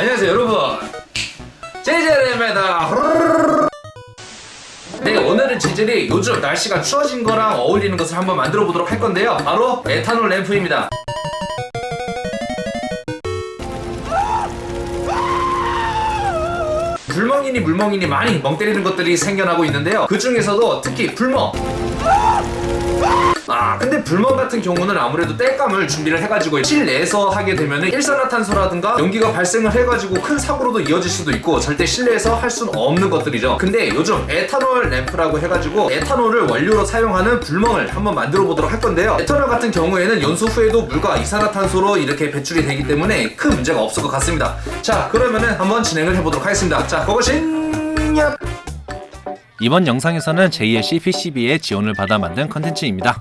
안녕하세요 여러분. 제제레입니다 네 오늘은 재질이 요즘 날씨가 추워진 거랑 어울리는 것을 한번 만들어 보도록 할 건데요. 바로 에탄올 램프입니다. 불멍이니 물멍이니 많이 멍 때리는 것들이 생겨나고 있는데요. 그 중에서도 특히 불멍 아 근데 불멍 같은 경우는 아무래도 땔감을 준비를 해가지고 실내에서 하게 되면 일산화탄소라든가 연기가 발생을 해가지고 큰 사고로도 이어질 수도 있고 절대 실내에서 할 수는 없는 것들이죠. 근데 요즘 에탄올 램프라고 해가지고 에탄올을 원료로 사용하는 불멍을 한번 만들어 보도록 할 건데요. 에탄올 같은 경우에는 연소 후에도 물과 이산화탄소로 이렇게 배출이 되기 때문에 큰 문제가 없을 것 같습니다. 자 그러면은 한번 진행을 해보도록 하겠습니다. 자 그것이 야 이번 영상에서는 JLC PCB의 지원을 받아 만든 컨텐츠입니다.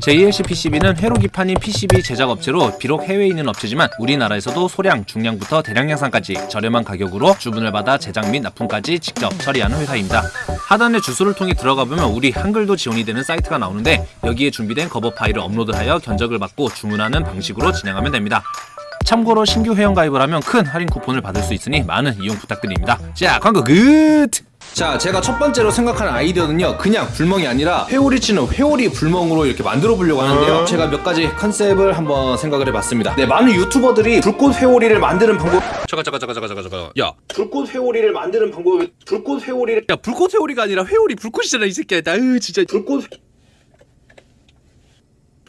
JLC PCB는 회로기판인 PCB 제작 업체로 비록 해외에 있는 업체지만 우리나라에서도 소량, 중량부터 대량 양산까지 저렴한 가격으로 주문을 받아 제작 및 납품까지 직접 처리하는 회사입니다. 하단의 주소를 통해 들어가 보면 우리 한글도 지원이 되는 사이트가 나오는데 여기에 준비된 거버 파일을 업로드하여 견적을 받고 주문하는 방식으로 진행하면 됩니다. 참고로 신규 회원 가입을 하면 큰 할인 쿠폰을 받을 수 있으니 많은 이용 부탁드립니다. 자, 광고 끝! 자 제가 첫 번째로 생각하는 아이디어는요 그냥 불멍이 아니라 회오리 치는 회오리 불멍으로 이렇게 만들어 보려고 하는데요. 제가 몇 가지 컨셉을 한번 생각을 해봤습니다. 네 많은 유튜버들이 불꽃 회오리를 만드는 방법 잠깐 잠깐 잠깐 잠깐 잠깐. 야, 불꽃 회오리를 만드는 방법 불꽃 회오리를 야 불꽃 회오리가 아니라 회오리 불꽃이잖아 이 새끼야. 아유 진짜. 불꽃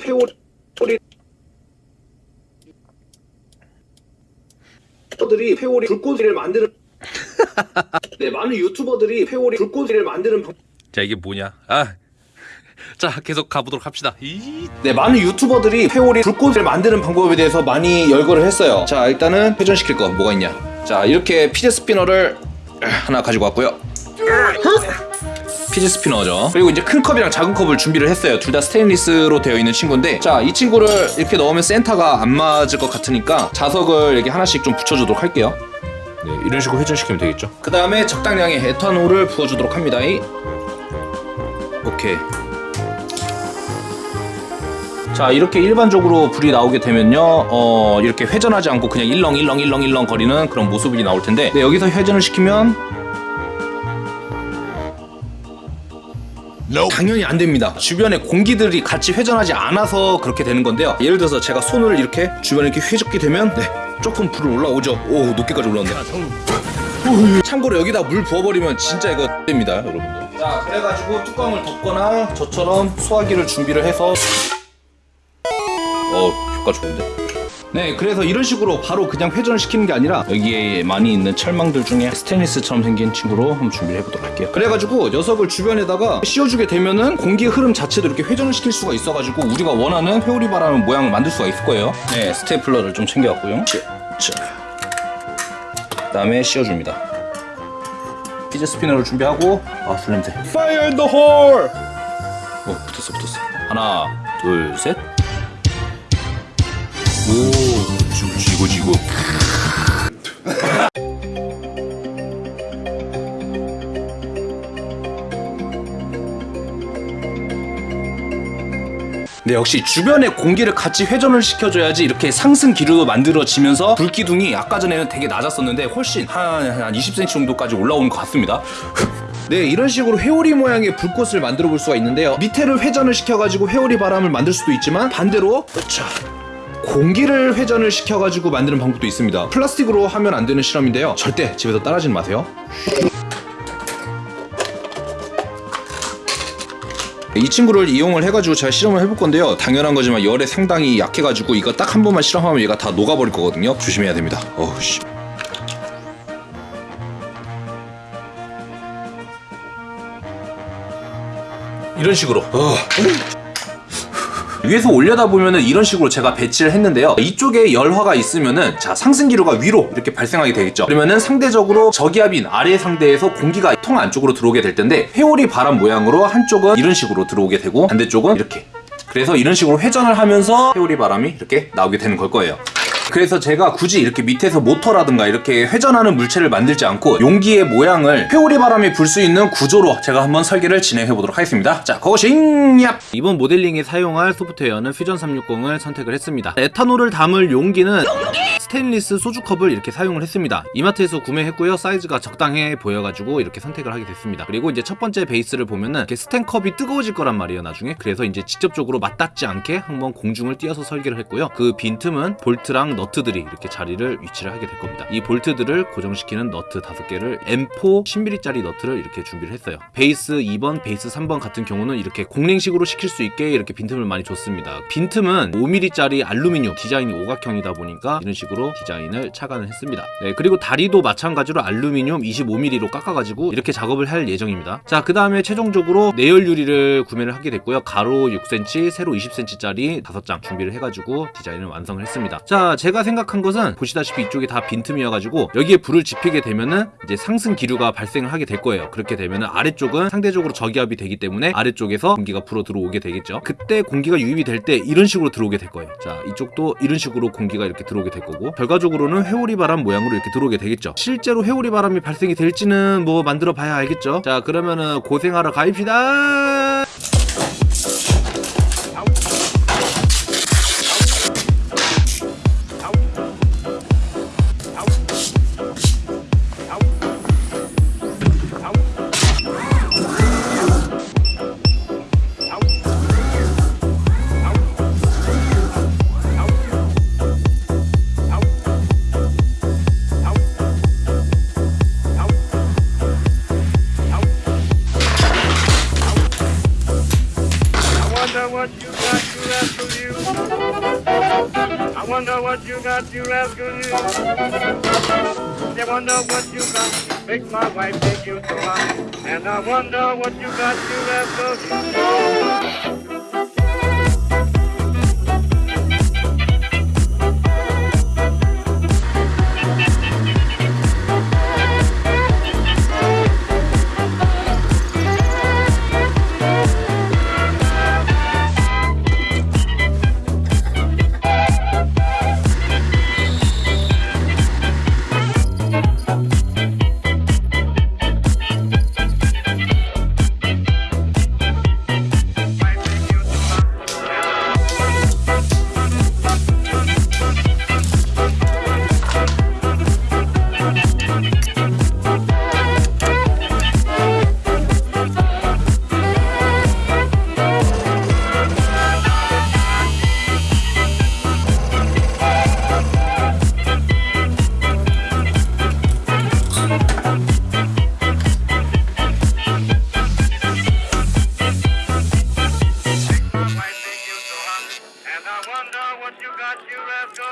회오리 유튜버들이 회오리 불꽃을 만드는 네 많은 유튜버들이 회오리 불꽃을 만드는 방... 자 이게 뭐냐? 아, 자 계속 가보도록 합시다. 이 네 많은 유튜버들이 회오리 불꽃을 만드는 방법에 대해서 많이 열거를 했어요. 자 일단은 회전시킬 거 뭐가 있냐? 자 이렇게 피제 스피너를 하나 가지고 왔고요. 피지 스피너죠. 그리고 이제 큰 컵이랑 작은 컵을 준비를 했어요. 둘 다 스테인리스로 되어 있는 친구인데 자 이 친구를 이렇게 넣으면 센터가 안 맞을 것 같으니까 자석을 이렇게 하나씩 좀 붙여주도록 할게요 네 이런 식으로 회전시키면 되겠죠? 그 다음에 적당량의 에탄올을 부어주도록 합니다. 오케이. 자 이렇게 일반적으로 불이 나오게 되면요. 어 이렇게 회전하지 않고 그냥 일렁일렁 일렁 일렁 거리는 그런 모습이 나올 텐데 네, 여기서 회전을 시키면 당연히 안 됩니다. 주변에 공기들이 같이 회전하지 않아서 그렇게 되는 건데요. 예를 들어서 제가 손을 이렇게 주변에 이렇게 휘젓게 되면 네, 조금 불은 올라오죠. 오 높게까지 올라온다. 참고로 여기다 물 부어버리면 진짜 이거 됩니다, 여러분들. 자 그래가지고 뚜껑을 덮거나 저처럼 소화기를 준비를 해서 어 효과 좋은데? 네 그래서 이런 식으로 바로 그냥 회전을 시키는 게 아니라 여기에 많이 있는 철망들 중에 스테인리스처럼 생긴 친구로 한번 준비를 해보도록 할게요. 그래가지고 녀석을 주변에다가 씌워주게 되면은 공기 흐름 자체도 이렇게 회전을 시킬 수가 있어가지고 우리가 원하는 회오리 바람 모양을 만들 수가 있을 거예요. 네 스테이플러를 좀 챙겨왔고요. 자 그다음에 씌워줍니다. 피제 스피너를 준비하고 아 술냄새. Fire in the hole! 어 붙었어 붙었어. 하나 둘셋. 오, 지고 지고 지고. 네, 역시 주변에 공기를 같이 회전을 시켜줘야지 이렇게 상승 기류도 만들어지면서 불기둥이 아까 전에는 되게 낮았었는데 훨씬 한, 한 20cm 정도까지 올라오는 것 같습니다. 네, 이런 식으로 회오리 모양의 불꽃을 만들어 볼 수가 있는데요. 밑에를 회전을 시켜가지고 회오리 바람을 만들 수도 있지만 반대로 자, 공기를 회전을 시켜가지고 만드는 방법도 있습니다. 플라스틱으로 하면 안 되는 실험인데요. 절대 집에서 따라하지는 마세요. 이 친구를 이용을 해가지고 제가 실험을 해볼 건데요. 당연한 거지만 열에 상당히 약해가지고 이거 딱 한 번만 실험하면 얘가 다 녹아버릴 거거든요. 조심해야 됩니다. 어우 씨. 이런 식으로. 어. 위에서 올려다 보면은 이런 식으로 제가 배치를 했는데요. 이쪽에 열화가 있으면은 자 상승 기류가 위로 이렇게 발생하게 되겠죠. 그러면은 상대적으로 저기압인 아래 상대에서 공기가 통 안쪽으로 들어오게 될 텐데 회오리 바람 모양으로 한쪽은 이런 식으로 들어오게 되고 반대쪽은 이렇게. 그래서 이런 식으로 회전을 하면서 회오리 바람이 이렇게 나오게 되는 걸 거예요. 그래서 제가 굳이 이렇게 밑에서 모터라든가 이렇게 회전하는 물체를 만들지 않고 용기의 모양을 회오리 바람이 불 수 있는 구조로 제가 한번 설계를 진행해 보도록 하겠습니다. 자, 고고싱yap! 이번 모델링에 사용할 소프트웨어는 퓨전 360을 선택을 했습니다. 에탄올을 담을 용기는 스테인리스 소주컵을 이렇게 사용을 했습니다. 이마트에서 구매했고요. 사이즈가 적당해 보여가지고 이렇게 선택을 하게 됐습니다. 그리고 이제 첫 번째 베이스를 보면은 이렇게 스텐컵이 뜨거워질 거란 말이에요. 나중에 그래서 이제 직접적으로 맞닿지 않게 한번 공중을 띄어서 설계를 했고요. 그 빈틈은 볼트랑 너트들이 이렇게 자리를 위치를 하게 될 겁니다. 이 볼트들을 고정시키는 너트 5개를 M4 10mm짜리 너트를 이렇게 준비를 했어요. 베이스 2번, 베이스 3번 같은 경우는 이렇게 공랭식으로 시킬 수 있게 이렇게 빈틈을 많이 줬습니다. 빈틈은 5mm짜리 알루미늄 디자인이 오각형이다 보니까 이런 식으로 디자인을 착안을 했습니다. 네, 그리고 다리도 마찬가지로 알루미늄 25mm로 깎아가지고 이렇게 작업을 할 예정입니다. 자, 그 다음에 최종적으로 내열 유리를 구매를 하게 됐고요. 가로 6cm, 세로 20cm짜리 5장 준비를 해가지고 디자인을 완성을 했습니다. 자, 제가 생각한 것은 보시다시피 이쪽이 다 빈틈이어가지고 여기에 불을 지피게 되면은 이제 상승 기류가 발생을 하게 될 거예요. 그렇게 되면은 아래쪽은 상대적으로 저기압이 되기 때문에 아래쪽에서 공기가 불어 들어오게 되겠죠. 그때 공기가 유입이 될 때 이런 식으로 들어오게 될 거예요. 자, 이쪽도 이런 식으로 공기가 이렇게 들어오게 될 거고 결과적으로는 회오리 바람 모양으로 이렇게 들어오게 되겠죠. 실제로 회오리 바람이 발생이 될지는 뭐 만들어 봐야 알겠죠. 자, 그러면은 고생하러 가입시다. What you got, you rascal you. I wonder what you got, you rascal you. I wonder what you got, make my wife take you so high. And I wonder what you got, you rascal you.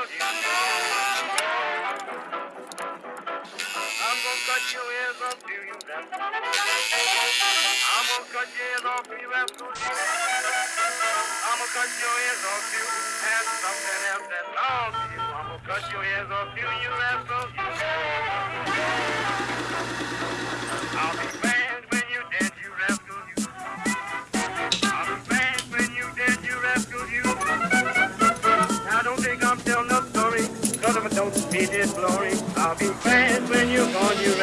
I'm gonna cut your ears off to you, rascal. I'm gonna cut your ears off to you, rascal. I'm gonna cut your ears off you and something else that to you. I'm gonna cut your ears off to you, rascal. I'll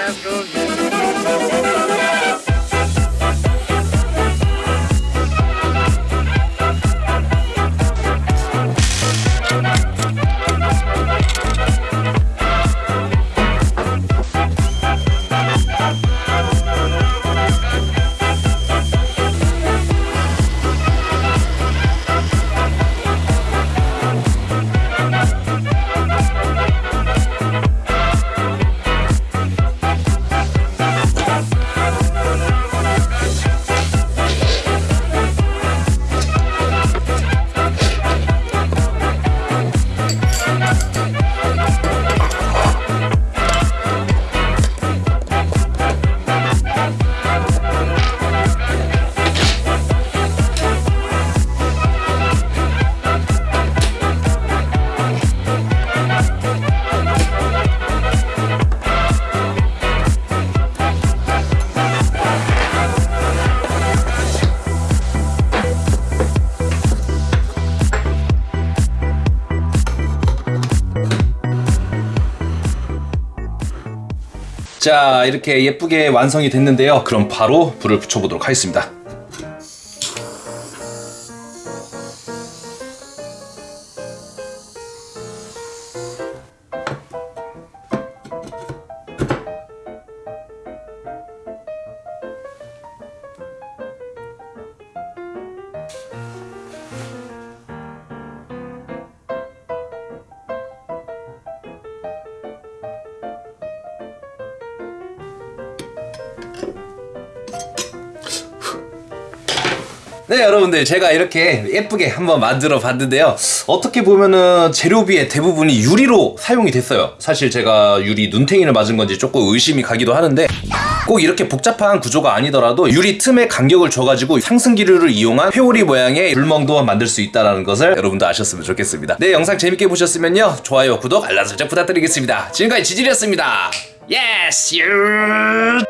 Glasgow. 자 이렇게 예쁘게 완성이 됐는데요. 그럼 바로 불을 붙여보도록 하겠습니다. 네 여러분들 제가 이렇게 예쁘게 한번 만들어 봤는데요. 어떻게 보면은 재료비의 대부분이 유리로 사용이 됐어요. 사실 제가 유리 눈탱이를 맞은 건지 조금 의심이 가기도 하는데 꼭 이렇게 복잡한 구조가 아니더라도 유리 틈에 간격을 줘가지고 상승기류를 이용한 회오리 모양의 불멍도 만들 수 있다는 것을 여러분도 아셨으면 좋겠습니다. 네 영상 재밌게 보셨으면요. 좋아요 구독 알람 설정 부탁드리겠습니다. 지금까지 지질이었습니다. 유